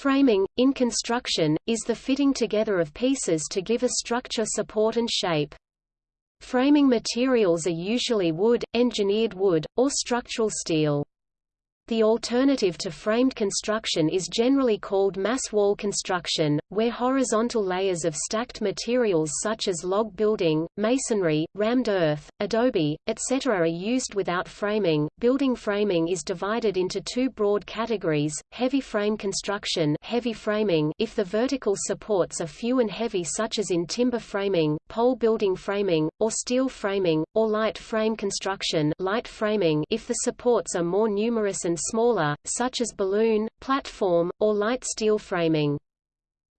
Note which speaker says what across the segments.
Speaker 1: Framing, in construction, is the fitting together of pieces to give a structure support and shape. Framing materials are usually wood, engineered wood, or structural steel. The alternative to framed construction is generally called mass wall construction, where horizontal layers of stacked materials such as log building, masonry, rammed earth, adobe, etc. are used without framing. Building framing is divided into two broad categories: heavy frame construction, heavy framing if the vertical supports are few and heavy such as in timber framing, pole building framing, or steel framing, or light frame construction, light framing if the supports are more numerous and smaller, such as balloon, platform, or light steel framing.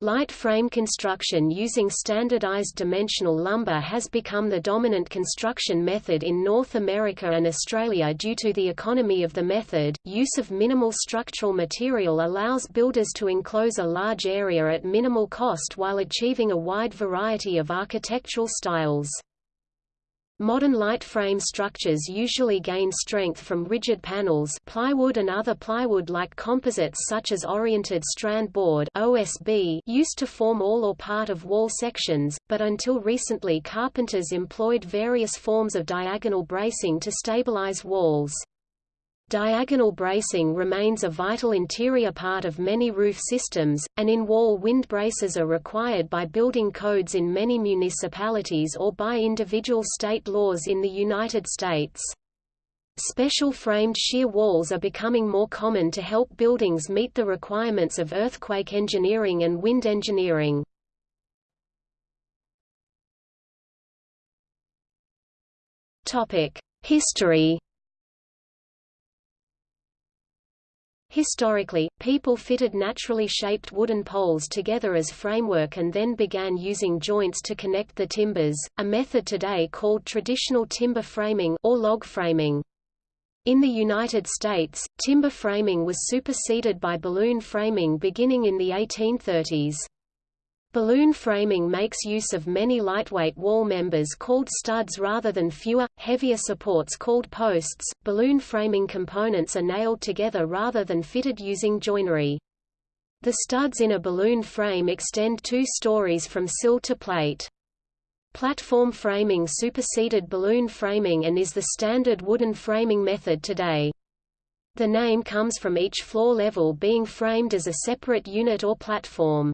Speaker 1: Light frame construction using standardized dimensional lumber has become the dominant construction method in North America and Australia due to the economy of the method. Use of minimal structural material allows builders to enclose a large area at minimal cost while achieving a wide variety of architectural styles. Modern light frame structures usually gain strength from rigid panels plywood and other plywood-like composites such as oriented strand board OSB used to form all or part of wall sections, but until recently carpenters employed various forms of diagonal bracing to stabilize walls. Diagonal bracing remains a vital interior part of many roof systems, and in-wall wind braces are required by building codes in many municipalities or by individual state laws in the United States. Special framed shear walls are becoming more common to help buildings meet the requirements of earthquake engineering and wind engineering. History Historically, people fitted naturally shaped wooden poles together as framework and then began using joints to connect the timbers, a method today called traditional timber framing or log framing. In the United States, timber framing was superseded by balloon framing beginning in the 1830s. Balloon framing makes use of many lightweight wall members called studs rather than fewer, heavier supports called posts. Balloon framing components are nailed together rather than fitted using joinery. The studs in a balloon frame extend two stories from sill to plate. Platform framing superseded balloon framing and is the standard wooden framing method today. The name comes from each floor level being framed as a separate unit or platform.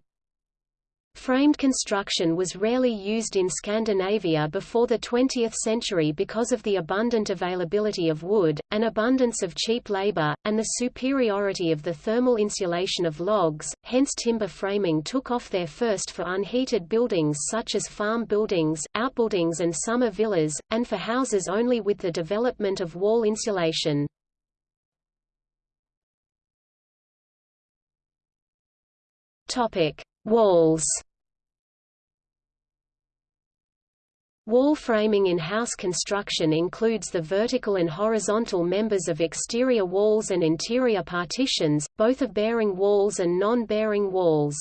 Speaker 1: Framed construction was rarely used in Scandinavia before the 20th century because of the abundant availability of wood, an abundance of cheap labor, and the superiority of the thermal insulation of logs, hence timber framing took off there first for unheated buildings such as farm buildings, outbuildings and summer villas, and for houses only with the development of wall insulation. Topic: Walls Wall framing in house construction includes the vertical and horizontal members of exterior walls and interior partitions, both of bearing walls and non-bearing walls.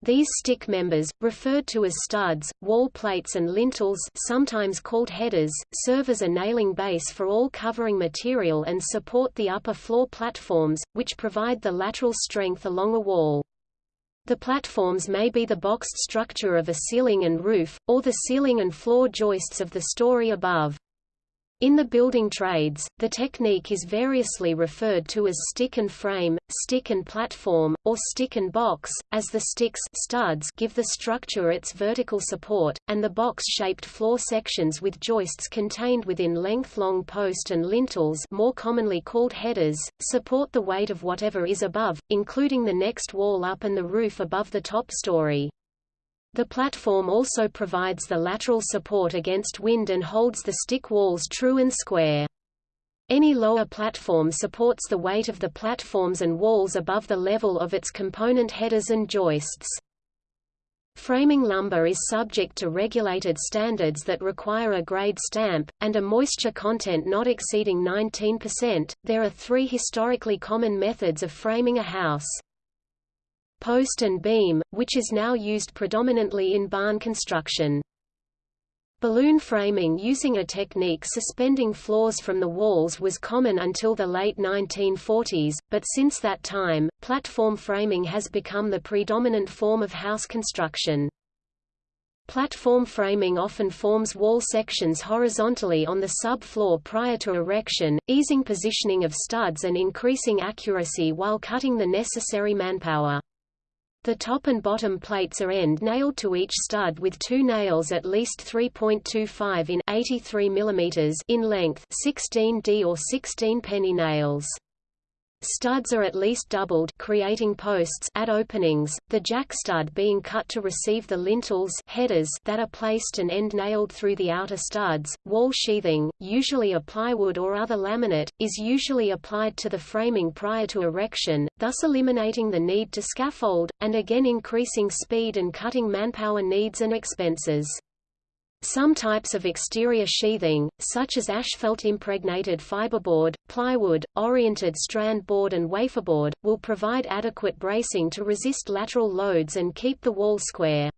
Speaker 1: These stick members, referred to as studs, wall plates and lintels sometimes called headers, serve as a nailing base for all covering material and support the upper floor platforms, which provide the lateral strength along a wall. The platforms may be the boxed structure of a ceiling and roof, or the ceiling and floor joists of the story above. In the building trades, the technique is variously referred to as stick and frame, stick and platform, or stick and box, as the sticks studs give the structure its vertical support, and the box-shaped floor sections with joists contained within length-long post and lintels more commonly called headers, support the weight of whatever is above, including the next wall up and the roof above the top story. The platform also provides the lateral support against wind and holds the stick walls true and square. Any lower platform supports the weight of the platforms and walls above the level of its component headers and joists. Framing lumber is subject to regulated standards that require a grade stamp, and a moisture content not exceeding 19%. There are three historically common methods of framing a house post and beam, which is now used predominantly in barn construction. Balloon framing using a technique suspending floors from the walls was common until the late 1940s, but since that time, platform framing has become the predominant form of house construction. Platform framing often forms wall sections horizontally on the sub-floor prior to erection, easing positioning of studs and increasing accuracy while cutting the necessary manpower. The top and bottom plates are end-nailed to each stud with two nails at least 3.25 in 83 mm in length 16D or 16 penny nails. Studs are at least doubled creating posts at openings, the jack stud being cut to receive the lintels headers that are placed and end-nailed through the outer studs. Wall sheathing, usually a plywood or other laminate, is usually applied to the framing prior to erection, thus eliminating the need to scaffold, and again increasing speed and cutting manpower needs and expenses. Some types of exterior sheathing, such as asphalt-impregnated fiberboard, plywood, oriented strand board and waferboard, will provide adequate bracing to resist lateral loads and keep the wall square.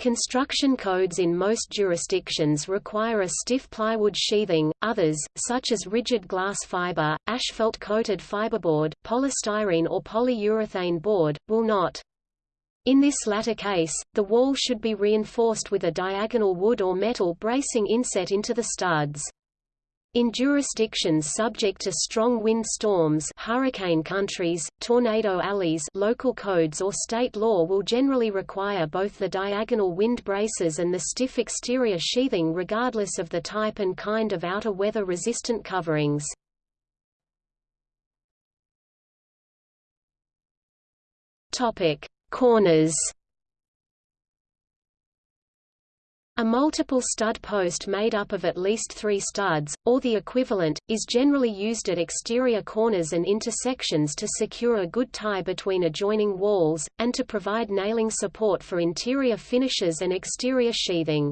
Speaker 1: Construction codes in most jurisdictions require a stiff plywood sheathing, others, such as rigid glass fiber, asphalt-coated fiberboard, polystyrene or polyurethane board, will not. In this latter case, the wall should be reinforced with a diagonal wood or metal bracing inset into the studs. In jurisdictions subject to strong wind storms hurricane countries, tornado alleys local codes or state law will generally require both the diagonal wind braces and the stiff exterior sheathing regardless of the type and kind of outer weather-resistant coverings. Corners A multiple stud post made up of at least three studs, or the equivalent, is generally used at exterior corners and intersections to secure a good tie between adjoining walls, and to provide nailing support for interior finishes and exterior sheathing.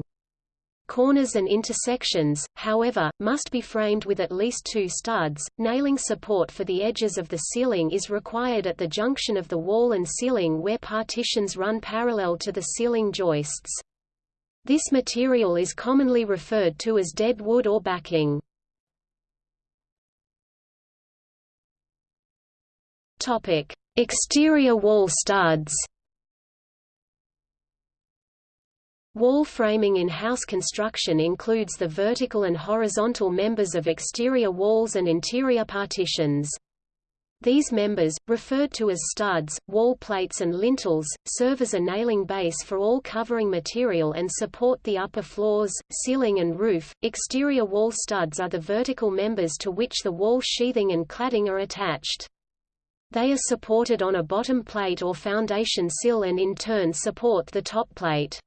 Speaker 1: Corners and intersections, however, must be framed with at least two studs. Nailing support for the edges of the ceiling is required at the junction of the wall and ceiling where partitions run parallel to the ceiling joists. This material is commonly referred to as dead wood or backing. Topic: Exterior wall studs. Wall framing in house construction includes the vertical and horizontal members of exterior walls and interior partitions. These members, referred to as studs, wall plates and lintels, serve as a nailing base for all covering material and support the upper floors, ceiling and roof. Exterior wall studs are the vertical members to which the wall sheathing and cladding are attached. They are supported on a bottom plate or foundation sill and in turn support the top plate.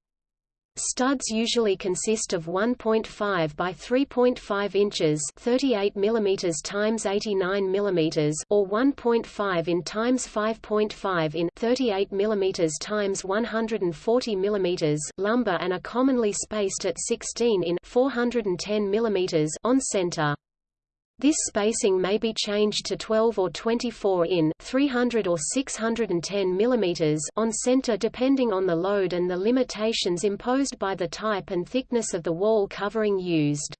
Speaker 1: Studs usually consist of 1.5 by 3.5 inches, 38 mm times 89 mm, or 1.5 in times 5.5 in, 38 mm times 140 mm lumber and are commonly spaced at 16 in, 410 mm on center. This spacing may be changed to 12 or 24 in 300 or 610 mm on center depending on the load and the limitations imposed by the type and thickness of the wall covering used.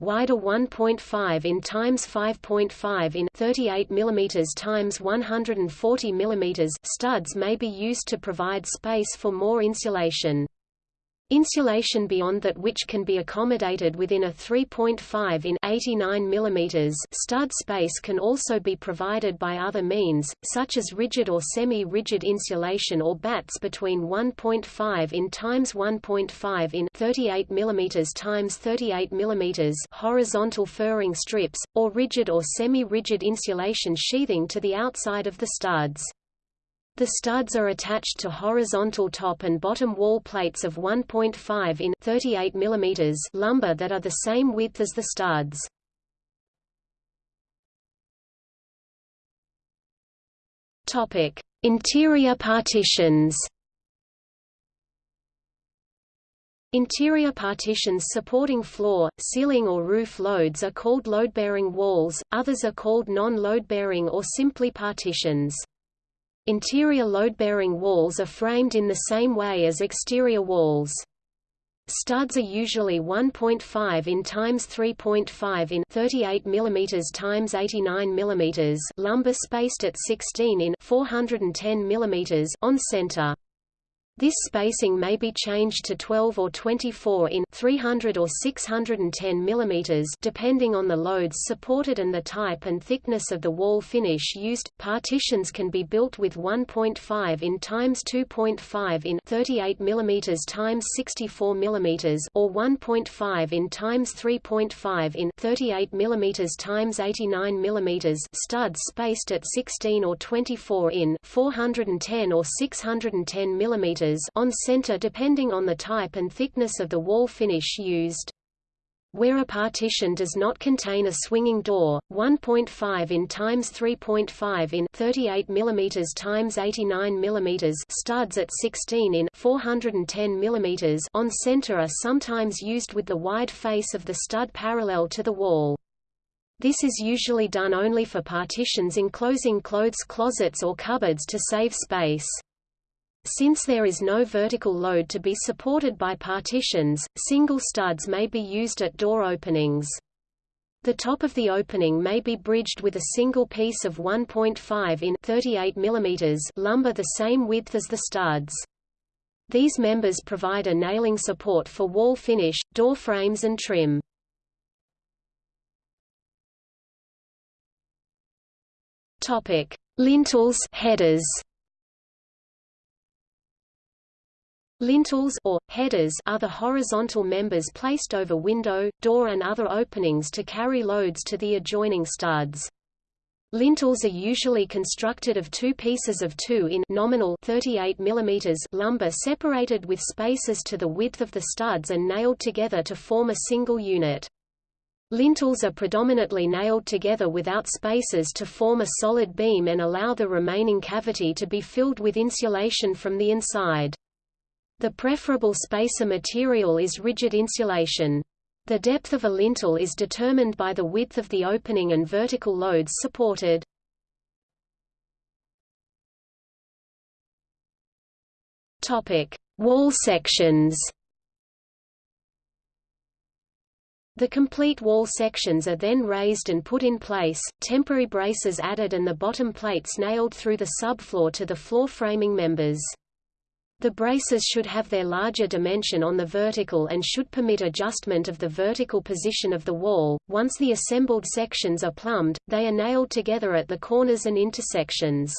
Speaker 1: Wider 1.5 in times 5.5 in 38 mm times 140 mm studs may be used to provide space for more insulation. Insulation beyond that which can be accommodated within a 3.5 in 89 mm stud space can also be provided by other means, such as rigid or semi-rigid insulation or batts between 1.5 in times 1.5 in 38 mm times 38 mm horizontal furring strips, or rigid or semi-rigid insulation sheathing to the outside of the studs. The studs are attached to horizontal top and bottom wall plates of 1.5 in 38 mm lumber that are the same width as the studs. Topic: Interior partitions. Interior partitions supporting floor, ceiling or roof loads are called load-bearing walls, others are called non-load-bearing or simply partitions. Interior load-bearing walls are framed in the same way as exterior walls. Studs are usually 1.5 in times 3.5 in 38 mm times 89 mm lumber spaced at 16 in 410 mm on center. This spacing may be changed to 12 or 24 in 300 or 610 mm depending on the loads supported and the type and thickness of the wall finish used. Partitions can be built with 1.5 in times 2.5 in 38 mm times 64 mm or 1.5 in times 3.5 in 38 mm times 89 mm studs spaced at 16 or 24 in 410 or 610 mm on center depending on the type and thickness of the wall finish used. Where a partition does not contain a swinging door, 1.5 in times 3.5 in 38 mm times 89 mm studs at 16 in 410 mm on center are sometimes used with the wide face of the stud parallel to the wall. This is usually done only for partitions enclosing clothes closets or cupboards to save space. Since there is no vertical load to be supported by partitions, single studs may be used at door openings. The top of the opening may be bridged with a single piece of 1.5 in 38 mm lumber the same width as the studs. These members provide a nailing support for wall finish, door frames and trim. Topic: Lintels headers. Lintels or headers are the horizontal members placed over window, door and other openings to carry loads to the adjoining studs. Lintels are usually constructed of two pieces of 2 in nominal 38 mm lumber separated with spaces to the width of the studs and nailed together to form a single unit. Lintels are predominantly nailed together without spaces to form a solid beam and allow the remaining cavity to be filled with insulation from the inside. The preferable spacer material is rigid insulation. The depth of a lintel is determined by the width of the opening and vertical loads supported. Topic: Wall sections. The complete wall sections are then raised and put in place, temporary braces added and the bottom plates nailed through the subfloor to the floor framing members. The braces should have their larger dimension on the vertical and should permit adjustment of the vertical position of the wall. Once the assembled sections are plumbed, they are nailed together at the corners and intersections.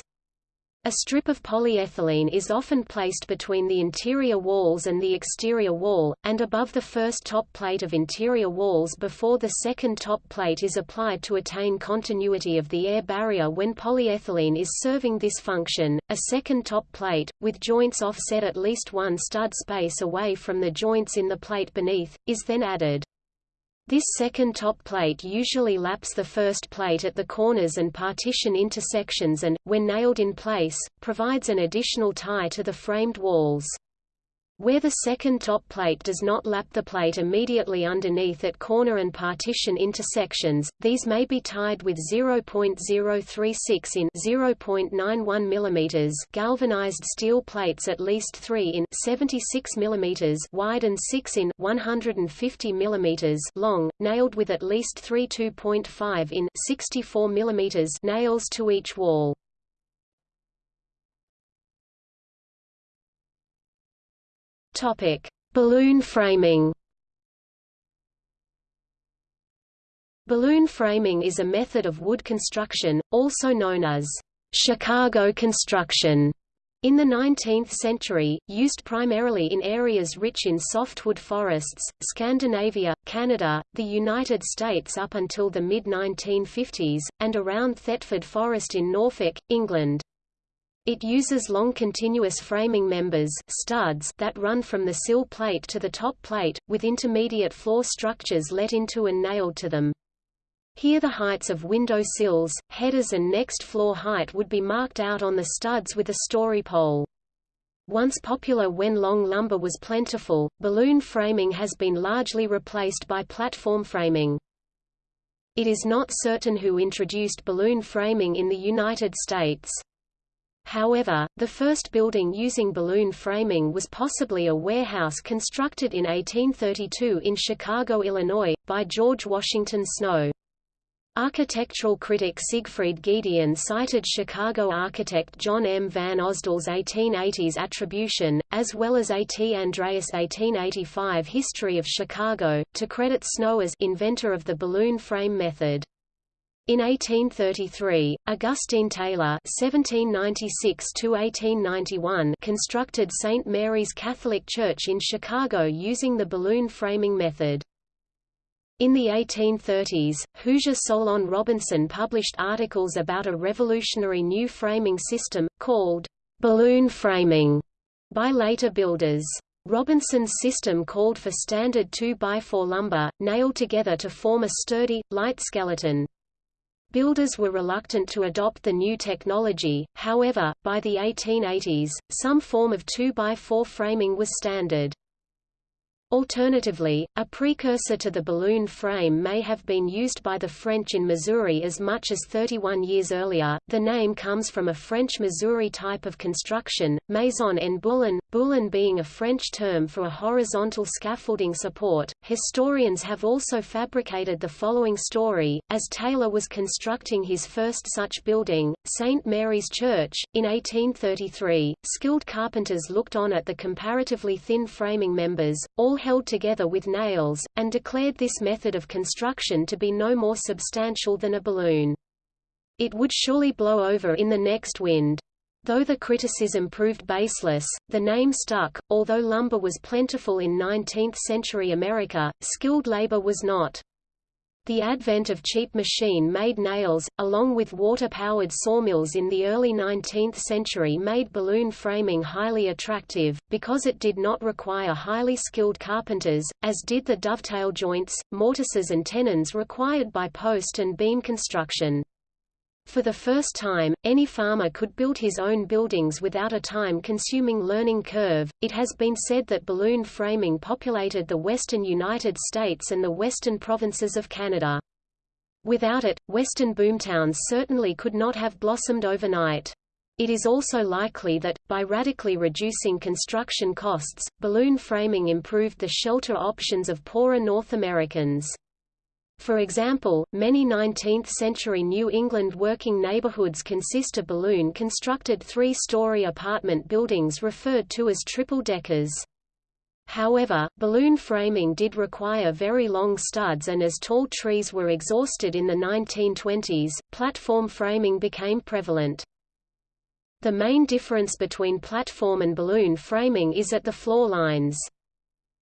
Speaker 1: A strip of polyethylene is often placed between the interior walls and the exterior wall, and above the first top plate of interior walls before the second top plate is applied to attain continuity of the air barrier when polyethylene is serving this function. A second top plate, with joints offset at least one stud space away from the joints in the plate beneath, is then added. This second top plate usually laps the first plate at the corners and partition intersections and, when nailed in place, provides an additional tie to the framed walls. Where the second top plate does not lap the plate immediately underneath at corner and partition intersections, these may be tied with 0.036 in 0.91 mm galvanized steel plates at least 3 in 76 mm wide and 6 in 150 mm long, nailed with at least 3 2.5 in 64 mm nails to each wall. Topic: Balloon framing. Balloon framing is a method of wood construction, also known as Chicago construction. In the 19th century, used primarily in areas rich in softwood forests, Scandinavia, Canada, the United States up until the mid-1950s, and around Thetford Forest in Norfolk, England. It uses long continuous framing members studs that run from the sill plate to the top plate, with intermediate floor structures let into and nailed to them. Here the heights of window sills, headers and next floor height would be marked out on the studs with a story pole. Once popular when long lumber was plentiful, balloon framing has been largely replaced by platform framing. It is not certain who introduced balloon framing in the United States. However, the first building using balloon framing was possibly a warehouse constructed in 1832 in Chicago, Illinois, by George Washington Snow. Architectural critic Siegfried Giedion cited Chicago architect John M. Van Osdel's 1880s attribution, as well as A. T. Andreas' 1885 History of Chicago, to credit Snow as inventor of the balloon frame method. In 1833, Augustine Taylor (1796–1891) constructed St. Mary's Catholic Church in Chicago using the balloon framing method. In the 1830s, Hoosier Solon Robinson published articles about a revolutionary new framing system, called balloon framing, by later builders. Robinson's system called for standard 2x4 lumber, nailed together to form a sturdy, light skeleton. Builders were reluctant to adopt the new technology, however, by the 1880s, some form of 2x4 framing was standard. Alternatively, a precursor to the balloon frame may have been used by the French in Missouri as much as 31 years earlier. The name comes from a French Missouri type of construction, maison en boulin, boulin being a French term for a horizontal scaffolding support. Historians have also fabricated the following story as Taylor was constructing his first such building, St. Mary's Church, in 1833. Skilled carpenters looked on at the comparatively thin framing members, all all held together with nails, and declared this method of construction to be no more substantial than a balloon. It would surely blow over in the next wind. Though the criticism proved baseless, the name stuck. Although lumber was plentiful in 19th-century America, skilled labor was not. The advent of cheap machine-made nails, along with water-powered sawmills in the early 19th century made balloon framing highly attractive, because it did not require highly skilled carpenters, as did the dovetail joints, mortises and tenons required by post and beam construction. For the first time, any farmer could build his own buildings without a time-consuming learning curve. It has been said that balloon framing populated the western United States and the western provinces of Canada. Without it, western boomtowns certainly could not have blossomed overnight. It is also likely that, by radically reducing construction costs, balloon framing improved the shelter options of poorer North Americans. For example, many 19th-century New England working neighborhoods consist of balloon-constructed three-story apartment buildings referred to as triple-deckers. However, balloon framing did require very long studs and as tall trees were exhausted in the 1920s, platform framing became prevalent. The main difference between platform and balloon framing is at the floor lines.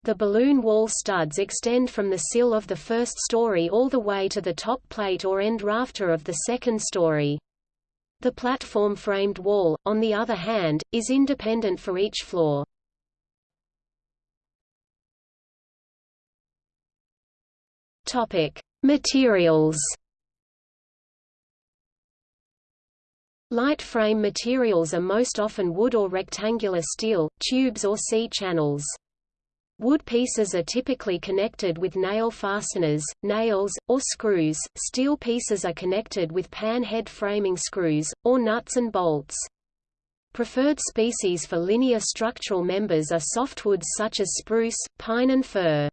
Speaker 1: The balloon wall studs extend from the sill of the first story all the way to the top plate or end rafter of the second story. The platform-framed wall, on the other hand, is independent for each floor. Topic: Materials. Light frame materials are most often wood or rectangular steel, tubes or C-channels. Wood pieces are typically connected with nail fasteners, nails, or screws, steel pieces are connected with pan head framing screws, or nuts and bolts. Preferred species for linear structural members are softwoods such as spruce, pine and fir.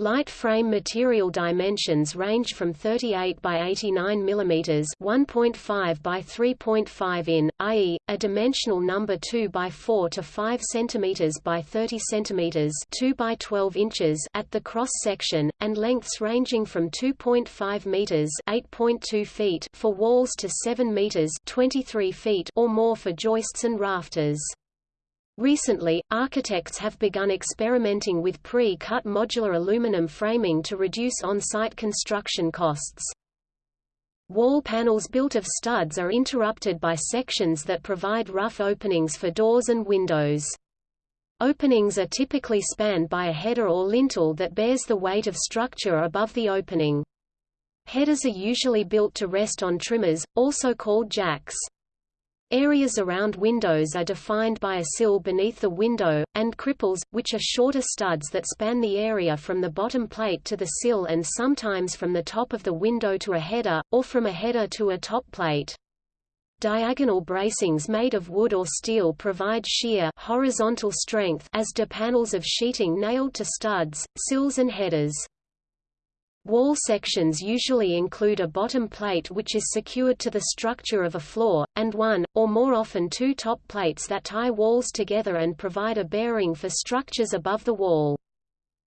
Speaker 1: Light frame material dimensions range from 38 by 89 mm 1.5 by 3.5 in, i.e., a dimensional number 2 by 4 to 5 cm by 30 cm 2 by 12 inches at the cross section, and lengths ranging from 2.5 meters 8.2 feet for walls to 7 meters 23 feet or more for joists and rafters. Recently, architects have begun experimenting with pre-cut modular aluminum framing to reduce on-site construction costs. Wall panels built of studs are interrupted by sections that provide rough openings for doors and windows. Openings are typically spanned by a header or lintel that bears the weight of structure above the opening. Headers are usually built to rest on trimmers, also called jacks. Areas around windows are defined by a sill beneath the window, and cripples, which are shorter studs that span the area from the bottom plate to the sill and sometimes from the top of the window to a header, or from a header to a top plate. Diagonal bracings made of wood or steel provide shear horizontal strength as do panels of sheeting nailed to studs, sills and headers. Wall sections usually include a bottom plate which is secured to the structure of a floor, and one, or more often two top plates that tie walls together and provide a bearing for structures above the wall.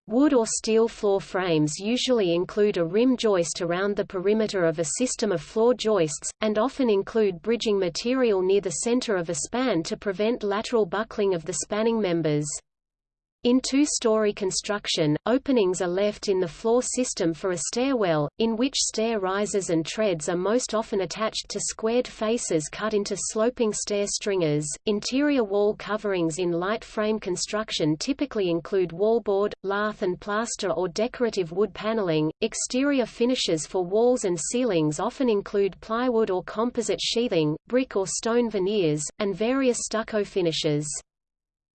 Speaker 1: Wood or steel floor frames usually include a rim joist around the perimeter of a system of floor joists, and often include bridging material near the center of a span to prevent lateral buckling of the spanning members. In two-story construction, openings are left in the floor system for a stairwell, in which stair risers and treads are most often attached to squared faces cut into sloping stair stringers. Interior wall coverings in light frame construction typically include wallboard, lath and plaster or decorative wood paneling. Exterior finishes for walls and ceilings often include plywood or composite sheathing, brick or stone veneers, and various stucco finishes.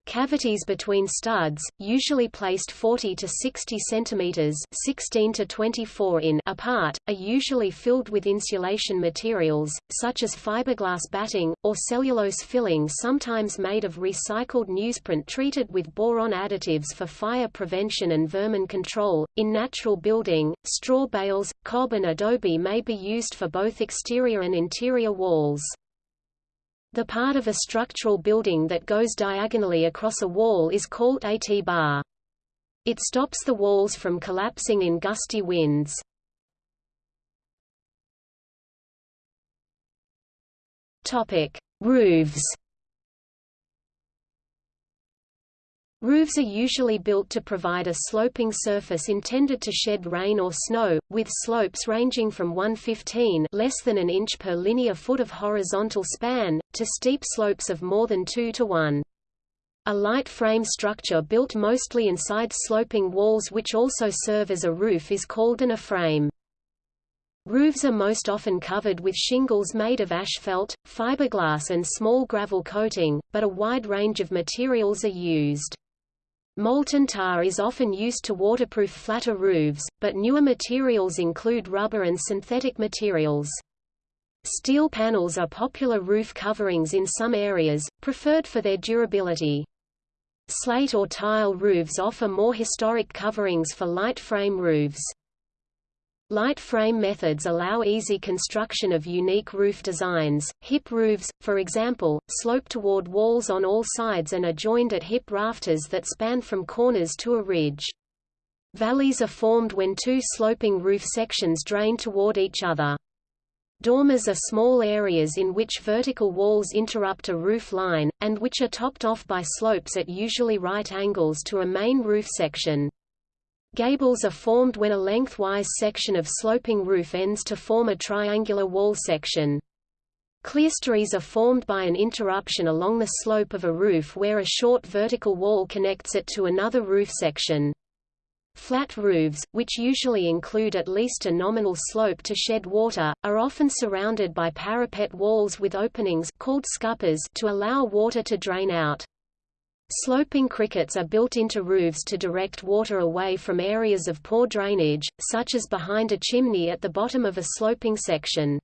Speaker 1: Cavities between studs, usually placed 40 to 60 centimeters (16 to 24 in) apart, are usually filled with insulation materials such as fiberglass batting or cellulose filling, sometimes made of recycled newsprint treated with boron additives for fire prevention and vermin control. In natural building, straw bales, cob and adobe may be used for both exterior and interior walls. The part of a structural building that goes diagonally across a wall is called a T-bar. It stops the walls from collapsing in gusty winds. Topic: Roofs. Roofs are usually built to provide a sloping surface intended to shed rain or snow, with slopes ranging from 115 less than an inch per linear foot of horizontal span, to steep slopes of more than 2 to 1. A light frame structure built mostly inside sloping walls which also serve as a roof is called an A-frame. Roofs are most often covered with shingles made of asphalt, fiberglass and small gravel coating, but a wide range of materials are used. Molten tar is often used to waterproof flatter roofs, but newer materials include rubber and synthetic materials. Steel panels are popular roof coverings in some areas, preferred for their durability. Slate or tile roofs offer more historic coverings for light frame roofs. Light frame methods allow easy construction of unique roof designs. Hip roofs, for example, slope toward walls on all sides and are joined at hip rafters that span from corners to a ridge. Valleys are formed when two sloping roof sections drain toward each other. Dormers are small areas in which vertical walls interrupt a roof line, and which are topped off by slopes at usually right angles to a main roof section. Gables are formed when a lengthwise section of sloping roof ends to form a triangular wall section. Clerestories are formed by an interruption along the slope of a roof where a short vertical wall connects it to another roof section. Flat roofs, which usually include at least a nominal slope to shed water, are often surrounded by parapet walls with openings called scuppers to allow water to drain out. Sloping crickets are built into roofs to direct water away from areas of poor drainage, such as behind a chimney at the bottom of a sloping section.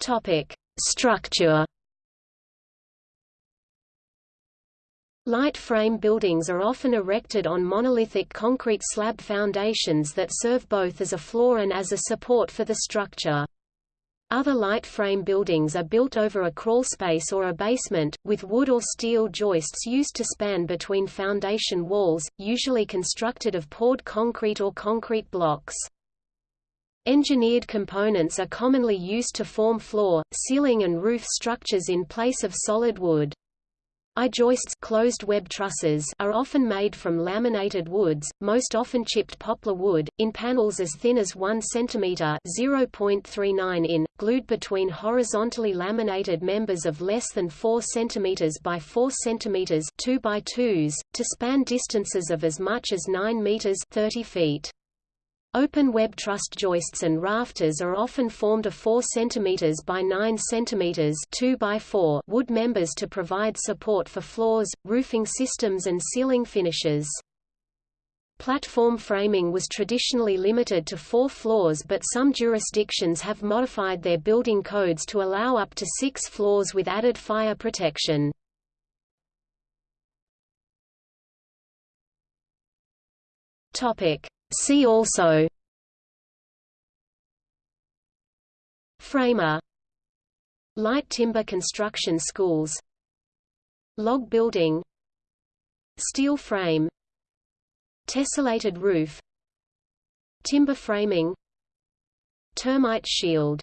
Speaker 1: Topic: Structure. Light frame buildings are often erected on monolithic concrete slab foundations that serve both as a floor and as a support for the structure. Other light frame buildings are built over a crawlspace or a basement, with wood or steel joists used to span between foundation walls, usually constructed of poured concrete or concrete blocks. Engineered components are commonly used to form floor, ceiling and roof structures in place of solid wood. I-joists closed web trusses are often made from laminated woods, most often chipped poplar wood, in panels as thin as 1 cm (0.39 in), glued between horizontally laminated members of less than 4 cm by 4 cm 2 by 2s, to span distances of as much as 9 meters (30 feet). Open web truss joists and rafters are often formed of 4 cm by 9 cm 2 by 4 wood members to provide support for floors, roofing systems and ceiling finishes. Platform framing was traditionally limited to four floors but some jurisdictions have modified their building codes to allow up to six floors with added fire protection. See also Framer Light timber construction schools Log building Steel frame Tessellated roof Timber framing Termite shield